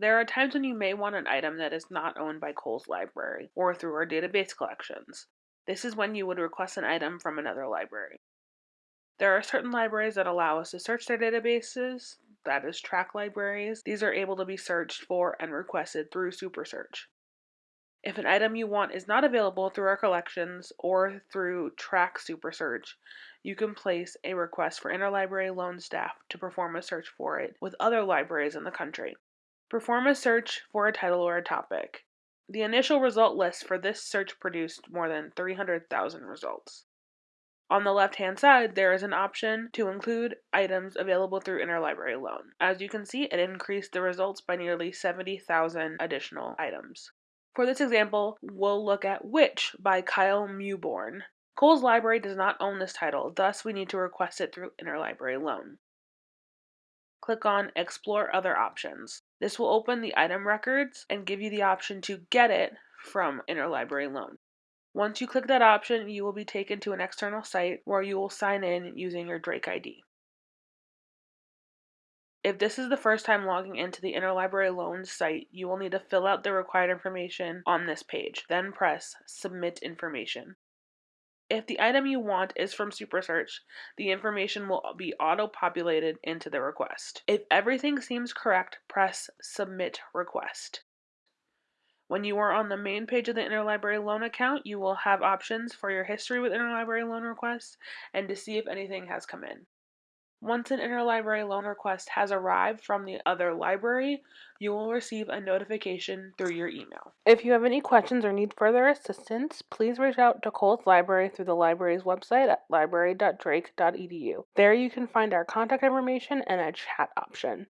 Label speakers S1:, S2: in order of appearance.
S1: There are times when you may want an item that is not owned by Cowles library or through our database collections. This is when you would request an item from another library. There are certain libraries that allow us to search their databases, that is track libraries. These are able to be searched for and requested through SuperSearch. If an item you want is not available through our collections or through Track SuperSearch, you can place a request for interlibrary loan staff to perform a search for it with other libraries in the country. Perform a search for a title or a topic. The initial result list for this search produced more than 300,000 results. On the left hand side, there is an option to include items available through interlibrary loan. As you can see, it increased the results by nearly 70,000 additional items. For this example, we'll look at Witch by Kyle Mewburn. Cowles library does not own this title, thus we need to request it through interlibrary loan. Click on Explore Other Options. This will open the item records and give you the option to get it from interlibrary loan. Once you click that option, you will be taken to an external site where you will sign in using your Drake ID. If this is the first time logging into the Interlibrary Loans site, you will need to fill out the required information on this page, then press Submit Information. If the item you want is from SuperSearch, the information will be auto-populated into the request. If everything seems correct, press Submit Request. When you are on the main page of the Interlibrary Loan account, you will have options for your history with Interlibrary Loan requests and to see if anything has come in. Once an interlibrary loan request has arrived from the other library, you will receive a notification through your email. If you have any questions or need further assistance, please reach out to Cowles Library through the library's website at library.drake.edu. There you can find our contact information and a chat option.